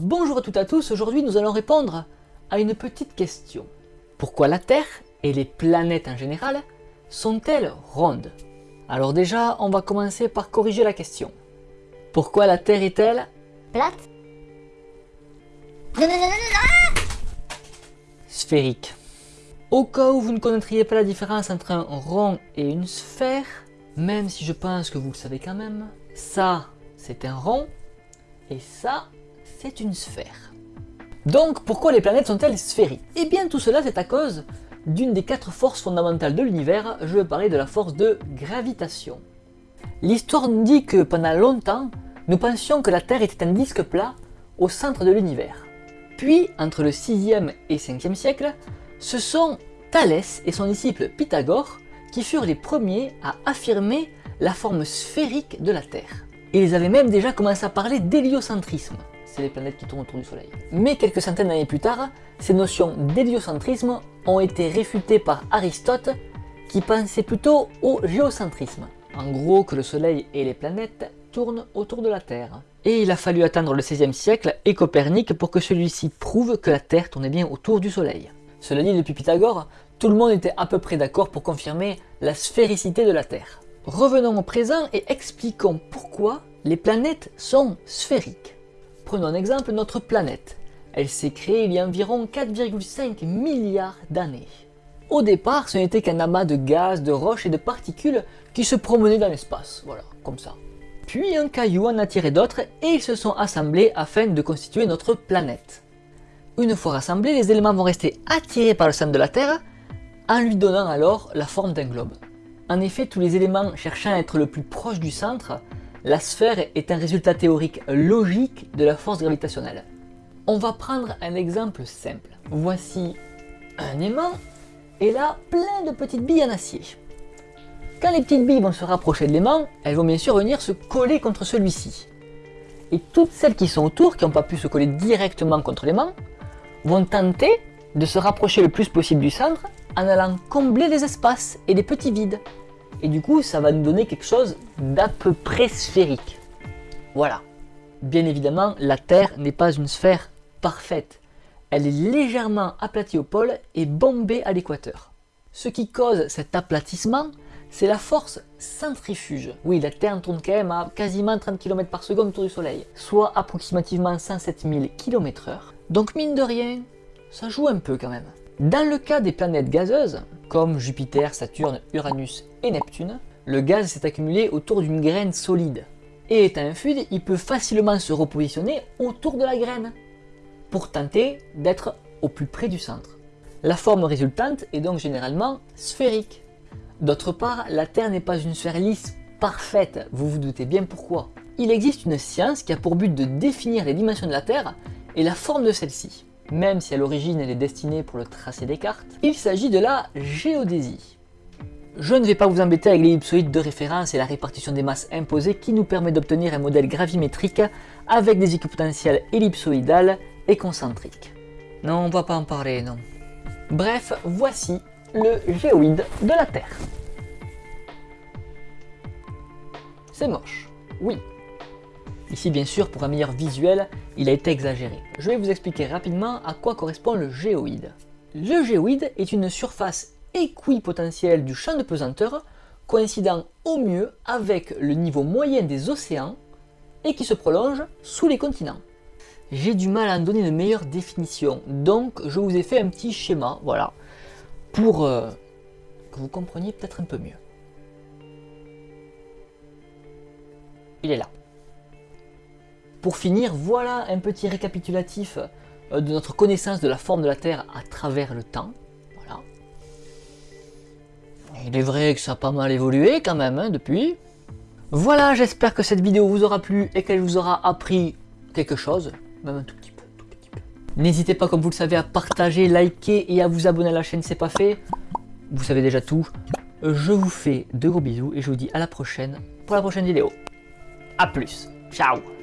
Bonjour à toutes et à tous, aujourd'hui nous allons répondre à une petite question. Pourquoi la Terre et les planètes en général sont-elles rondes? Alors déjà, on va commencer par corriger la question. Pourquoi la Terre est-elle Plate sphérique? Au cas où vous ne connaîtriez pas la différence entre un rond et une sphère, même si je pense que vous le savez quand même, ça c'est un rond et ça c'est une sphère. Donc pourquoi les planètes sont-elles sphériques? Eh bien tout cela c'est à cause d'une des quatre forces fondamentales de l'univers, je veux parler de la force de gravitation. L'histoire nous dit que pendant longtemps, nous pensions que la Terre était un disque plat au centre de l'univers. Puis, entre le 6e et 5e siècle, ce sont Thalès et son disciple Pythagore qui furent les premiers à affirmer la forme sphérique de la Terre. Ils avaient même déjà commencé à parler d'héliocentrisme, les planètes qui tournent autour du Soleil. Mais quelques centaines d'années plus tard, ces notions d'héliocentrisme ont été réfutées par Aristote qui pensait plutôt au géocentrisme. En gros que le Soleil et les planètes tournent autour de la Terre. Et il a fallu attendre le 16e siècle et Copernic pour que celui-ci prouve que la Terre tournait bien autour du Soleil. Cela dit, depuis Pythagore, tout le monde était à peu près d'accord pour confirmer la sphéricité de la Terre. Revenons au présent et expliquons pourquoi les planètes sont sphériques. Prenons un exemple, notre planète. Elle s'est créée il y a environ 4,5 milliards d'années. Au départ, ce n'était qu'un amas de gaz, de roches et de particules qui se promenaient dans l'espace, voilà, comme ça. Puis un caillou en a tiré d'autres et ils se sont assemblés afin de constituer notre planète. Une fois rassemblés, les éléments vont rester attirés par le centre de la Terre en lui donnant alors la forme d'un globe. En effet, tous les éléments cherchant à être le plus proche du centre, la sphère est un résultat théorique logique de la force gravitationnelle. On va prendre un exemple simple. Voici un aimant et là plein de petites billes en acier. Quand les petites billes vont se rapprocher de l'aimant, elles vont bien sûr venir se coller contre celui-ci. Et toutes celles qui sont autour, qui n'ont pas pu se coller directement contre l'aimant, vont tenter de se rapprocher le plus possible du centre en allant combler les espaces et les petits vides. Et du coup, ça va nous donner quelque chose d'à peu près sphérique. Voilà. Bien évidemment, la Terre n'est pas une sphère parfaite. Elle est légèrement aplatie au pôle et bombée à l'équateur. Ce qui cause cet aplatissement, c'est la force centrifuge. Oui, la Terre tourne quand même à quasiment 30 km par seconde autour du Soleil, soit approximativement 107 000 km h Donc mine de rien, ça joue un peu quand même. Dans le cas des planètes gazeuses, comme Jupiter, Saturne, Uranus et Neptune, le gaz s'est accumulé autour d'une graine solide. Et étant un fluide, il peut facilement se repositionner autour de la graine, pour tenter d'être au plus près du centre. La forme résultante est donc généralement sphérique. D'autre part, la Terre n'est pas une sphère lisse parfaite, vous vous doutez bien pourquoi. Il existe une science qui a pour but de définir les dimensions de la Terre et la forme de celle-ci. Même si à l'origine elle est destinée pour le tracé des cartes, il s'agit de la géodésie. Je ne vais pas vous embêter avec l'ellipsoïde de référence et la répartition des masses imposées qui nous permet d'obtenir un modèle gravimétrique avec des équipotentiels ellipsoïdales et concentriques. Non, on va pas en parler, non. Bref, voici le géoïde de la Terre. C'est moche, oui. Ici, bien sûr, pour un meilleur visuel, il a été exagéré. Je vais vous expliquer rapidement à quoi correspond le géoïde. Le géoïde est une surface équipotentielle du champ de pesanteur coïncidant au mieux avec le niveau moyen des océans et qui se prolonge sous les continents. J'ai du mal à en donner une meilleure définition, donc je vous ai fait un petit schéma, voilà, pour euh, que vous compreniez peut-être un peu mieux. Il est là. Pour finir, voilà un petit récapitulatif euh, de notre connaissance de la forme de la Terre à travers le temps. Voilà. Il est vrai que ça a pas mal évolué quand même hein, depuis. Voilà, j'espère que cette vidéo vous aura plu et qu'elle vous aura appris quelque chose, même un tout petit peu. N'hésitez pas, comme vous le savez, à partager, liker et à vous abonner à la chaîne, c'est pas fait. Vous savez déjà tout. Je vous fais de gros bisous et je vous dis à la prochaine pour la prochaine vidéo. A plus, ciao